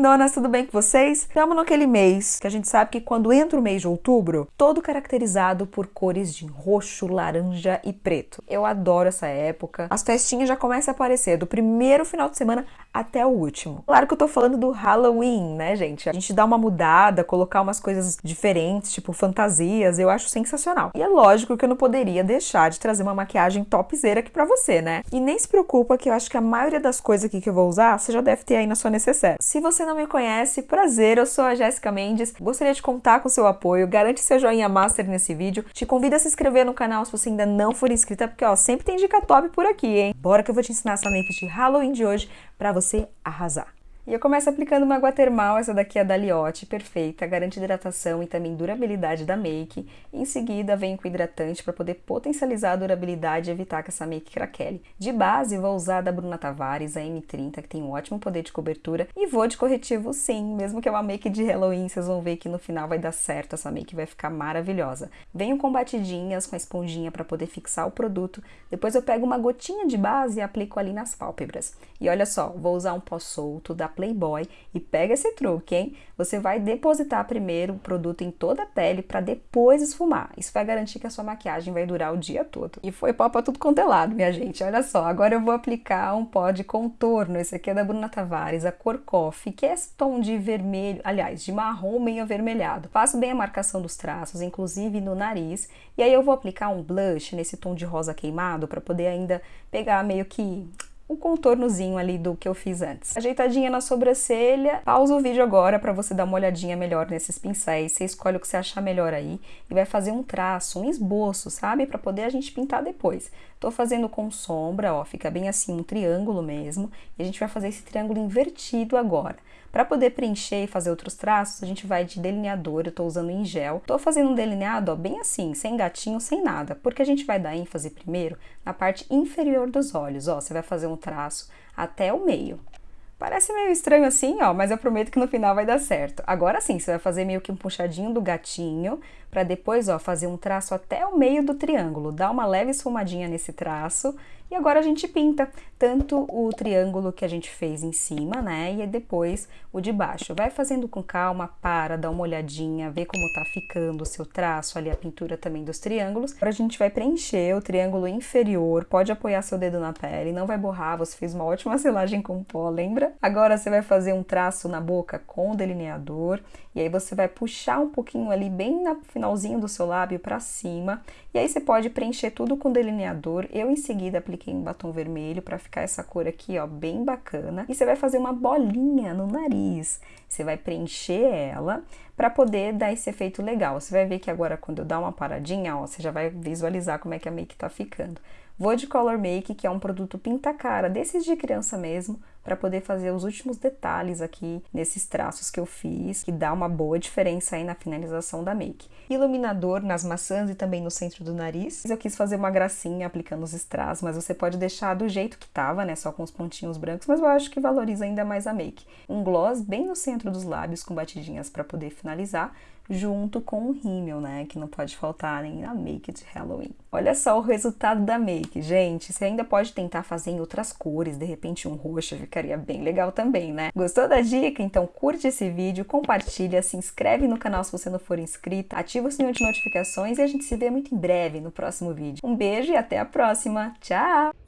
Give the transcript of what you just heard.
lindonas, tudo bem com vocês? Estamos naquele mês que a gente sabe que quando entra o mês de outubro, todo caracterizado por cores de roxo, laranja e preto. Eu adoro essa época. As festinhas já começam a aparecer do primeiro final de semana até o último. Claro que eu tô falando do Halloween, né, gente? A gente dá uma mudada, colocar umas coisas diferentes, tipo fantasias, eu acho sensacional. E é lógico que eu não poderia deixar de trazer uma maquiagem topzera aqui pra você, né? E nem se preocupa que eu acho que a maioria das coisas aqui que eu vou usar, você já deve ter aí na sua necessaire. Se você não me conhece, prazer, eu sou a Jéssica Mendes, gostaria de contar com seu apoio, garante seu joinha master nesse vídeo, te convido a se inscrever no canal se você ainda não for inscrita, porque ó, sempre tem dica top por aqui, hein? Bora que eu vou te ensinar essa make de Halloween de hoje para você arrasar. E eu começo aplicando uma água termal, essa daqui é da Liotte, perfeita, garante hidratação e também durabilidade da make. Em seguida, venho com hidratante para poder potencializar a durabilidade e evitar que essa make craquele. De base, vou usar da Bruna Tavares, a M30, que tem um ótimo poder de cobertura. E vou de corretivo sim, mesmo que é uma make de Halloween, vocês vão ver que no final vai dar certo, essa make vai ficar maravilhosa. Venho com batidinhas, com a esponjinha para poder fixar o produto. Depois eu pego uma gotinha de base e aplico ali nas pálpebras. E olha só, vou usar um pó solto da Playboy e pega esse truque, hein? Você vai depositar primeiro o produto em toda a pele para depois esfumar. Isso vai garantir que a sua maquiagem vai durar o dia todo. E foi pó pra tudo quanto é lado, minha gente. Olha só, agora eu vou aplicar um pó de contorno. Esse aqui é da Bruna Tavares, a cor Coffee, que é esse tom de vermelho, aliás, de marrom meio avermelhado. Faço bem a marcação dos traços, inclusive no nariz. E aí eu vou aplicar um blush nesse tom de rosa queimado para poder ainda pegar meio que o contornozinho ali do que eu fiz antes. Ajeitadinha na sobrancelha, pausa o vídeo agora para você dar uma olhadinha melhor nesses pincéis, você escolhe o que você achar melhor aí e vai fazer um traço, um esboço, sabe? Para poder a gente pintar depois. Tô fazendo com sombra, ó, fica bem assim um triângulo mesmo, e a gente vai fazer esse triângulo invertido agora. Para poder preencher e fazer outros traços, a gente vai de delineador, eu tô usando em gel. Tô fazendo um delineado, ó, bem assim, sem gatinho, sem nada, porque a gente vai dar ênfase primeiro na parte inferior dos olhos, ó, você vai fazer um traço até o meio. Parece meio estranho assim, ó, mas eu prometo que no final vai dar certo. Agora sim, você vai fazer meio que um puxadinho do gatinho, para depois, ó, fazer um traço até o meio do triângulo. Dá uma leve esfumadinha nesse traço e agora a gente pinta tanto o triângulo que a gente fez em cima, né, e depois o de baixo. Vai fazendo com calma, para, dá uma olhadinha, vê como tá ficando o seu traço, ali a pintura também dos triângulos. Agora a gente vai preencher o triângulo inferior, pode apoiar seu dedo na pele, não vai borrar, você fez uma ótima selagem com pó, lembra? Agora você vai fazer um traço na boca com o delineador, e aí você vai puxar um pouquinho ali bem no finalzinho do seu lábio para cima, e aí você pode preencher tudo com delineador. Eu em seguida apliquei um batom vermelho para ficar essa cor aqui, ó, bem bacana. E você vai fazer uma bolinha no nariz. Você vai preencher ela para poder dar esse efeito legal. Você vai ver que agora quando eu dar uma paradinha, ó, você já vai visualizar como é que a make tá ficando. Vou de Color Make, que é um produto pinta-cara, desses de criança mesmo, para poder fazer os últimos detalhes aqui nesses traços que eu fiz, que dá uma boa diferença aí na finalização da make. Iluminador nas maçãs e também no centro do nariz. Eu quis fazer uma gracinha aplicando os strass, mas você pode deixar do jeito que tava, né, só com os pontinhos brancos, mas eu acho que valoriza ainda mais a make. Um gloss bem no centro dos lábios com batidinhas para poder finalizar, junto com o rímel, né, que não pode faltar nem na make de Halloween. Olha só o resultado da make, gente. Você ainda pode tentar fazer em outras cores, de repente um roxo ficaria bem legal também, né? Gostou da dica? Então curte esse vídeo, compartilha, se inscreve no canal se você não for inscrito, ativa o sininho de notificações e a gente se vê muito em breve no próximo vídeo. Um beijo e até a próxima. Tchau!